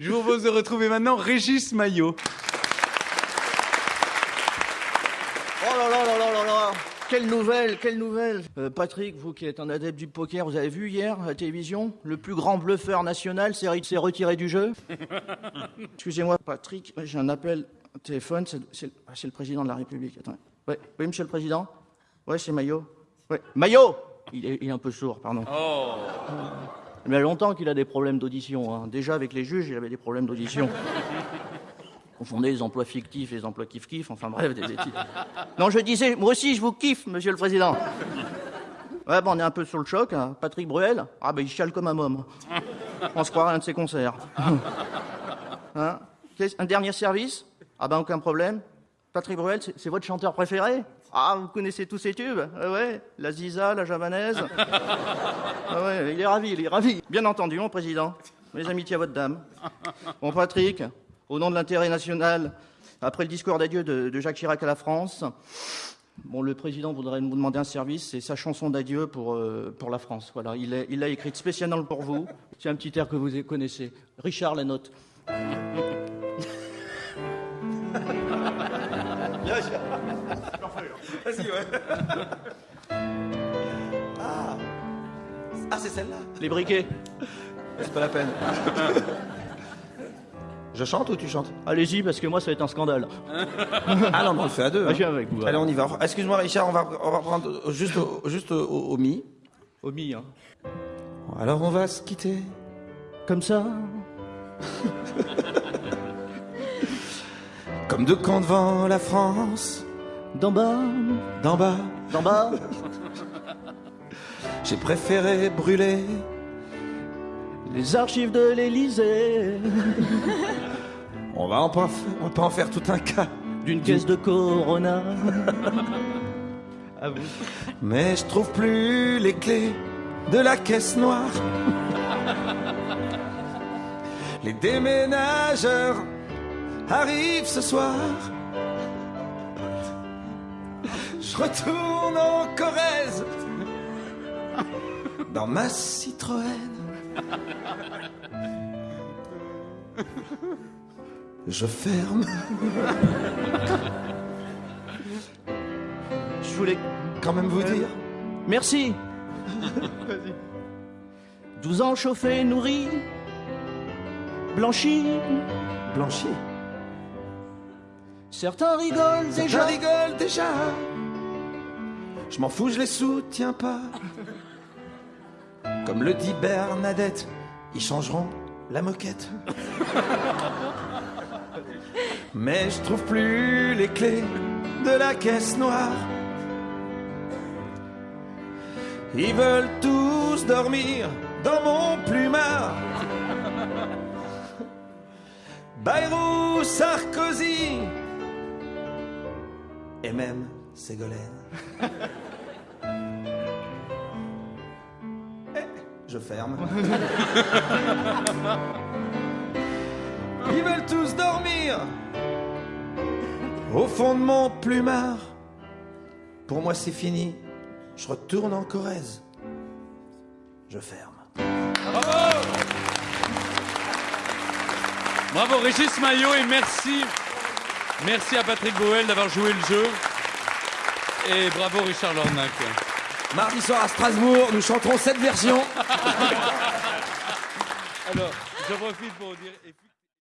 Je vous propose de retrouver maintenant Régis Maillot. Oh là là là là là là Quelle nouvelle, quelle nouvelle Euh, Patrick, vous qui êtes un adepte du poker, vous avez vu hier à la télévision Le plus grand bluffeur national s'est retiré du jeu Excusez-moi, Patrick, j'ai un appel au téléphone, c'est ah, c'est le président de la République. Ouais. Oui, monsieur le président Ouais, c'est Maillot. Ouais. Maillot il est, il est un peu sourd, pardon. Il y a longtemps qu'il a des problèmes d'audition. hein. Déjà, avec les juges, il avait des problèmes d'audition. confondez les emplois fictifs et les emplois kiff-kiff, enfin bref, des études. Non, je disais, moi aussi, je vous kiffe, monsieur le président. Ouais, bon, on est un peu sur le choc. hein. Patrick Bruel, ah ben il chiale comme un môme. On se croirait à un de ses concerts. Hein? Un dernier service? Ah ben aucun problème. Patrick Bruel, c'est votre chanteur préféré? Ah, vous connaissez tous ses tubes Ah ouais, la Ziza, la javanaise. Ah ouais, il est ravi, il est ravi. Bien entendu, mon président. Mes amitiés à votre dame. Bon, Patrick, au nom de l'intérêt national, après le discours d'adieu de, de Jacques Chirac à la France, bon, le président voudrait nous demander un service, c'est sa chanson d'adieu pour, euh, pour la France. Voilà, il l'a il l'a écrite spécialement pour vous. C'est un petit air que vous connaissez. Richard, la note. Ah, c'est celle-là Les briquets. C'est pas la peine. Je chante ou tu chantes? Allez-y, parce que moi, ça va être un scandale. Ah non, mais on le fait à deux. Ah, hein. je viens avec vous. Allez, on y va. Excuse-moi, Richard, on va, on va prendre juste au, juste au, au mi. Omi, hein. Alors, on va se quitter. Comme ça. Comme deux camps devant la France. D'en bas, D'en bas, d'en bas. j'ai préféré brûler. Les archives de l'Élysée. On va, en pas, on va pas en faire tout un cas. D'une caisse de Corona. Mais je trouve plus les clés de la caisse noire. Les déménageurs arrivent ce soir. Je retourne en Corrèze dans ma Citroën. Je ferme. Je voulais Quand même vous dire. Merci. 12 ans chauffés, nourris, blanchis. Blanchi. Certains rigolent Déjà déjà. rigole déjà. Je m'en fous, je les soutiens pas. Comme le dit Bernadette, ils changeront la moquette. Mais je trouve plus les clés de la caisse noire. Ils veulent tous dormir dans mon plumard. Bayrou, Sarkozy et même Ségolène. Eh, Je ferme. Ils veulent tous dormir au fond de mon plumard. Pour moi, c'est fini. Je retourne en Corrèze. Je ferme. Bravo Régis Maillot et merci. Merci à Patrick Boel d'avoir joué le jeu. Et bravo Richard Lornac. Mardi soir à Strasbourg, nous chanterons cette version. Alors, je profite pour dire.